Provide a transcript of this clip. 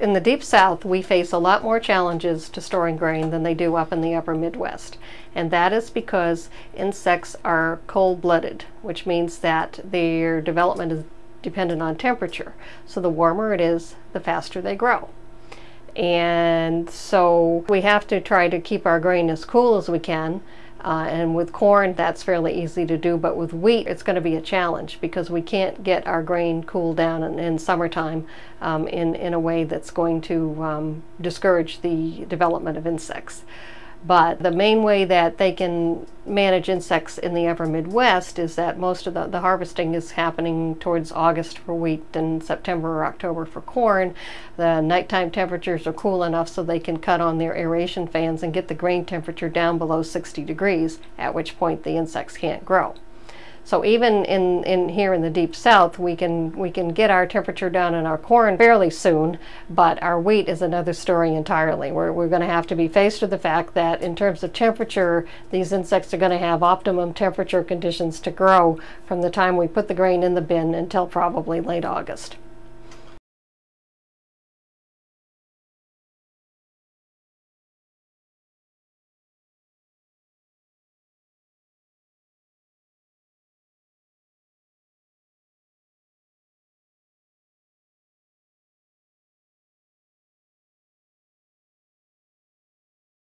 in the deep south, we face a lot more challenges to storing grain than they do up in the upper Midwest. And that is because insects are cold-blooded, which means that their development is dependent on temperature. So the warmer it is, the faster they grow. And so we have to try to keep our grain as cool as we can uh, and with corn, that's fairly easy to do, but with wheat, it's going to be a challenge because we can't get our grain cooled down in, in summertime um, in, in a way that's going to um, discourage the development of insects. But the main way that they can manage insects in the upper Midwest is that most of the, the harvesting is happening towards August for wheat and September or October for corn. The nighttime temperatures are cool enough so they can cut on their aeration fans and get the grain temperature down below 60 degrees, at which point the insects can't grow. So even in, in here in the deep south, we can we can get our temperature down in our corn fairly soon, but our wheat is another story entirely. We're, we're going to have to be faced with the fact that in terms of temperature, these insects are going to have optimum temperature conditions to grow from the time we put the grain in the bin until probably late August.